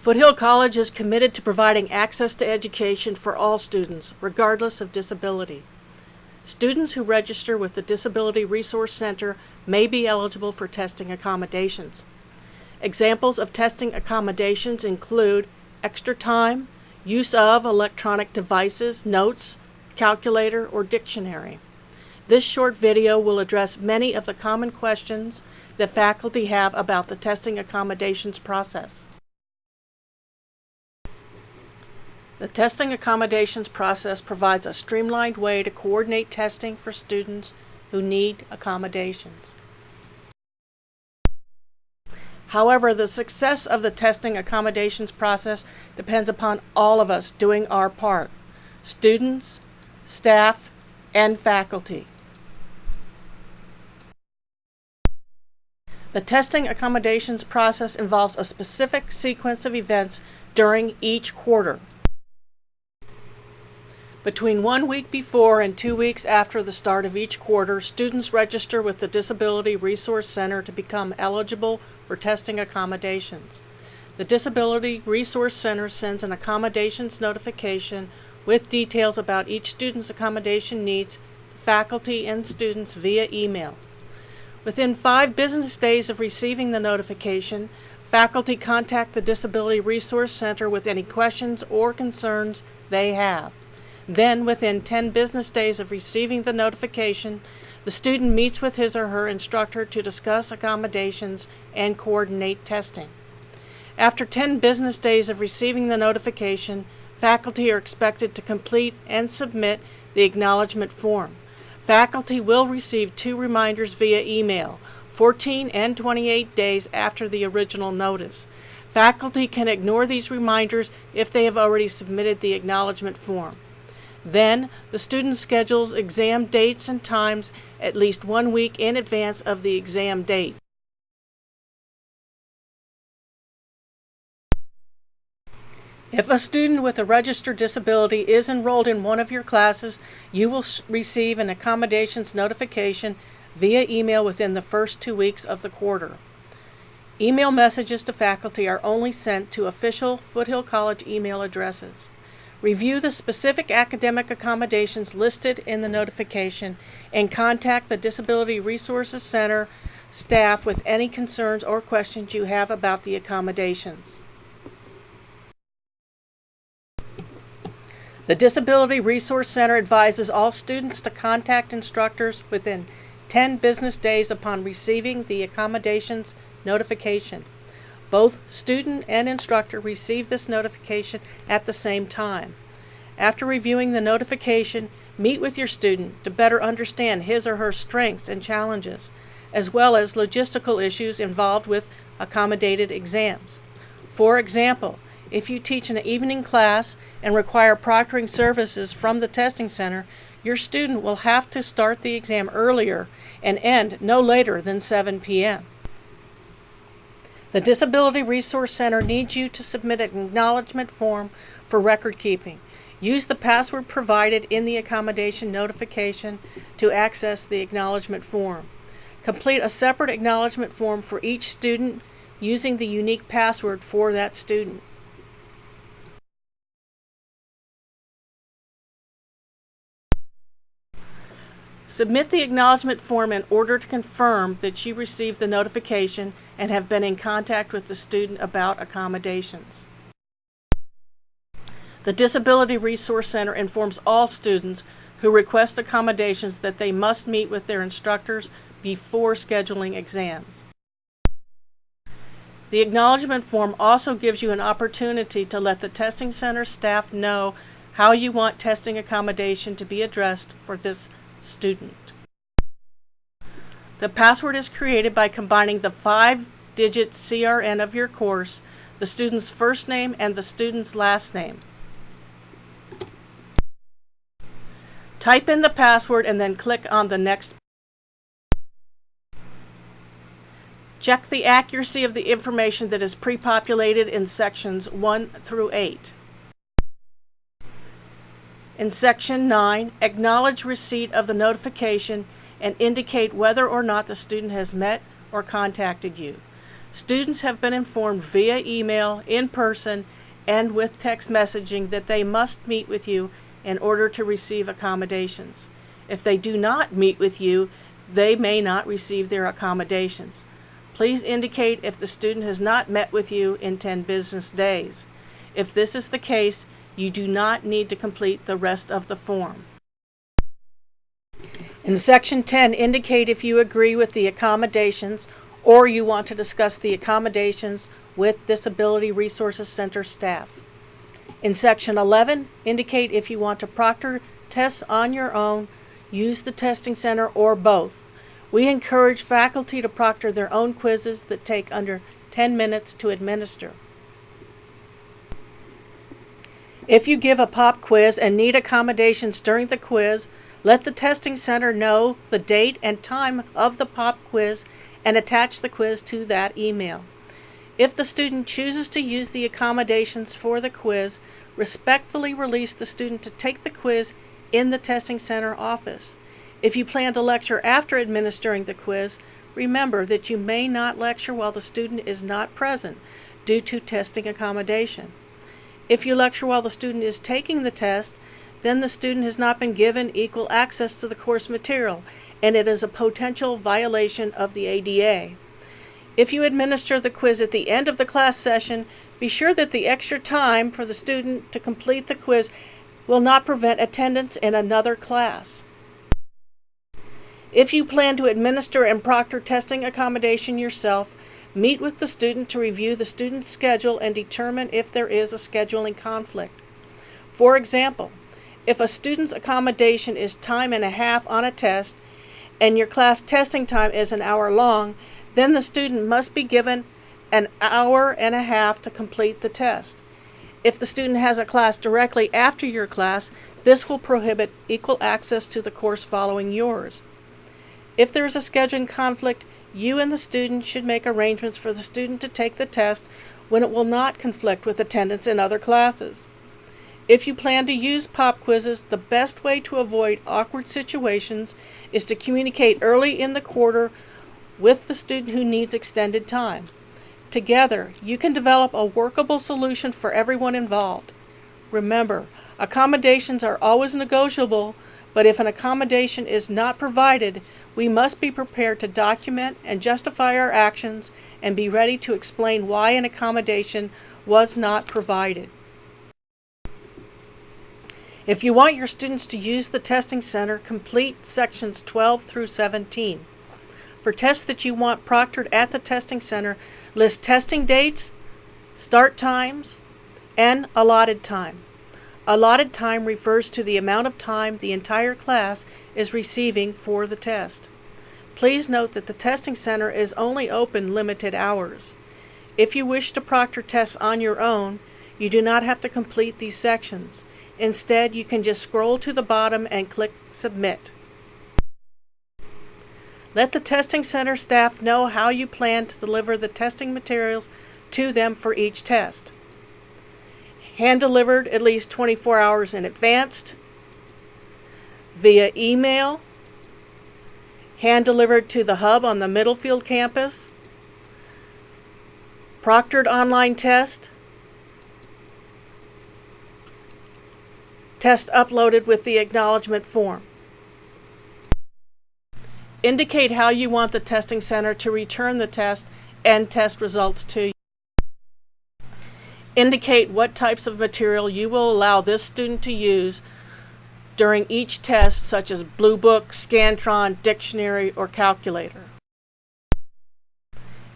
Foothill College is committed to providing access to education for all students, regardless of disability. Students who register with the Disability Resource Center may be eligible for testing accommodations. Examples of testing accommodations include extra time, use of electronic devices, notes, calculator, or dictionary. This short video will address many of the common questions that faculty have about the testing accommodations process. The testing accommodations process provides a streamlined way to coordinate testing for students who need accommodations. However, the success of the testing accommodations process depends upon all of us doing our part, students, staff, and faculty. The testing accommodations process involves a specific sequence of events during each quarter. Between one week before and two weeks after the start of each quarter, students register with the Disability Resource Center to become eligible for testing accommodations. The Disability Resource Center sends an accommodations notification with details about each student's accommodation needs faculty and students via email. Within five business days of receiving the notification, faculty contact the Disability Resource Center with any questions or concerns they have. Then, within 10 business days of receiving the notification, the student meets with his or her instructor to discuss accommodations and coordinate testing. After 10 business days of receiving the notification, faculty are expected to complete and submit the acknowledgement form. Faculty will receive two reminders via email, 14 and 28 days after the original notice. Faculty can ignore these reminders if they have already submitted the acknowledgement form. Then, the student schedules exam dates and times at least one week in advance of the exam date. If a student with a registered disability is enrolled in one of your classes, you will receive an accommodations notification via email within the first two weeks of the quarter. Email messages to faculty are only sent to official Foothill College email addresses. Review the specific academic accommodations listed in the notification and contact the Disability Resources Center staff with any concerns or questions you have about the accommodations. The Disability Resource Center advises all students to contact instructors within 10 business days upon receiving the accommodations notification. Both student and instructor receive this notification at the same time. After reviewing the notification, meet with your student to better understand his or her strengths and challenges, as well as logistical issues involved with accommodated exams. For example, if you teach an evening class and require proctoring services from the testing center, your student will have to start the exam earlier and end no later than 7 p.m. The Disability Resource Center needs you to submit an acknowledgement form for record keeping. Use the password provided in the accommodation notification to access the acknowledgement form. Complete a separate acknowledgement form for each student using the unique password for that student. Submit the acknowledgement form in order to confirm that you received the notification and have been in contact with the student about accommodations. The Disability Resource Center informs all students who request accommodations that they must meet with their instructors before scheduling exams. The acknowledgement form also gives you an opportunity to let the testing center staff know how you want testing accommodation to be addressed for this student. The password is created by combining the five-digit CRN of your course, the student's first name, and the student's last name. Type in the password and then click on the next. Check the accuracy of the information that is pre-populated in sections 1 through 8. In Section 9, acknowledge receipt of the notification and indicate whether or not the student has met or contacted you. Students have been informed via email, in person, and with text messaging that they must meet with you in order to receive accommodations. If they do not meet with you, they may not receive their accommodations. Please indicate if the student has not met with you in 10 business days. If this is the case, you do not need to complete the rest of the form. In section 10, indicate if you agree with the accommodations or you want to discuss the accommodations with Disability Resources Center staff. In section 11, indicate if you want to proctor tests on your own, use the testing center, or both. We encourage faculty to proctor their own quizzes that take under 10 minutes to administer. If you give a pop quiz and need accommodations during the quiz, let the testing center know the date and time of the pop quiz and attach the quiz to that email. If the student chooses to use the accommodations for the quiz, respectfully release the student to take the quiz in the testing center office. If you plan to lecture after administering the quiz, remember that you may not lecture while the student is not present due to testing accommodation. If you lecture while the student is taking the test, then the student has not been given equal access to the course material, and it is a potential violation of the ADA. If you administer the quiz at the end of the class session, be sure that the extra time for the student to complete the quiz will not prevent attendance in another class. If you plan to administer and proctor testing accommodation yourself, Meet with the student to review the student's schedule and determine if there is a scheduling conflict. For example, if a student's accommodation is time and a half on a test and your class testing time is an hour long, then the student must be given an hour and a half to complete the test. If the student has a class directly after your class, this will prohibit equal access to the course following yours. If there is a scheduling conflict, you and the student should make arrangements for the student to take the test when it will not conflict with attendance in other classes. If you plan to use pop quizzes, the best way to avoid awkward situations is to communicate early in the quarter with the student who needs extended time. Together, you can develop a workable solution for everyone involved. Remember, accommodations are always negotiable, but if an accommodation is not provided, we must be prepared to document and justify our actions and be ready to explain why an accommodation was not provided. If you want your students to use the testing center, complete sections 12 through 17. For tests that you want proctored at the testing center, list testing dates, start times, and allotted time. Allotted time refers to the amount of time the entire class is receiving for the test. Please note that the testing center is only open limited hours. If you wish to proctor tests on your own, you do not have to complete these sections. Instead, you can just scroll to the bottom and click Submit. Let the testing center staff know how you plan to deliver the testing materials to them for each test hand delivered at least 24 hours in advance, via email, hand delivered to the hub on the Middlefield campus, proctored online test, test uploaded with the acknowledgement form. Indicate how you want the testing center to return the test and test results to you. Indicate what types of material you will allow this student to use during each test, such as Blue Book, Scantron, Dictionary, or Calculator.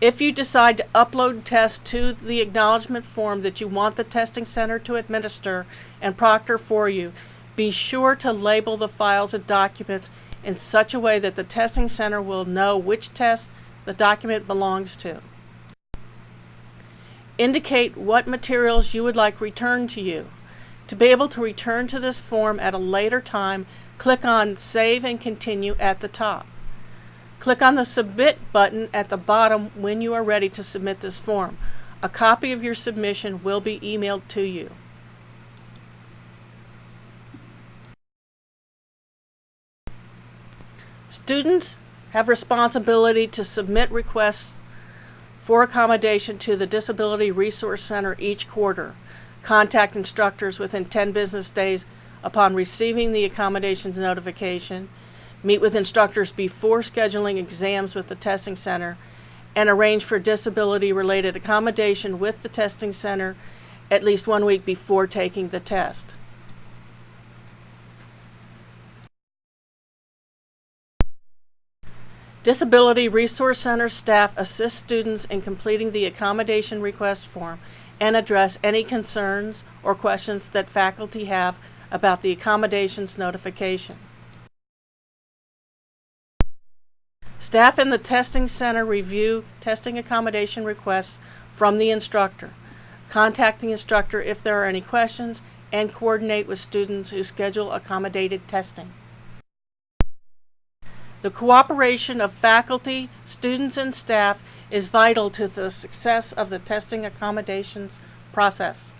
If you decide to upload tests to the acknowledgement form that you want the testing center to administer and proctor for you, be sure to label the files and documents in such a way that the testing center will know which test the document belongs to. Indicate what materials you would like returned to you. To be able to return to this form at a later time, click on Save and Continue at the top. Click on the Submit button at the bottom when you are ready to submit this form. A copy of your submission will be emailed to you. Students have responsibility to submit requests for accommodation to the Disability Resource Center each quarter. Contact instructors within 10 business days upon receiving the accommodations notification. Meet with instructors before scheduling exams with the testing center and arrange for disability-related accommodation with the testing center at least one week before taking the test. Disability Resource Center staff assist students in completing the accommodation request form and address any concerns or questions that faculty have about the accommodations notification. Staff in the testing center review testing accommodation requests from the instructor. Contact the instructor if there are any questions and coordinate with students who schedule accommodated testing. The cooperation of faculty, students, and staff is vital to the success of the testing accommodations process.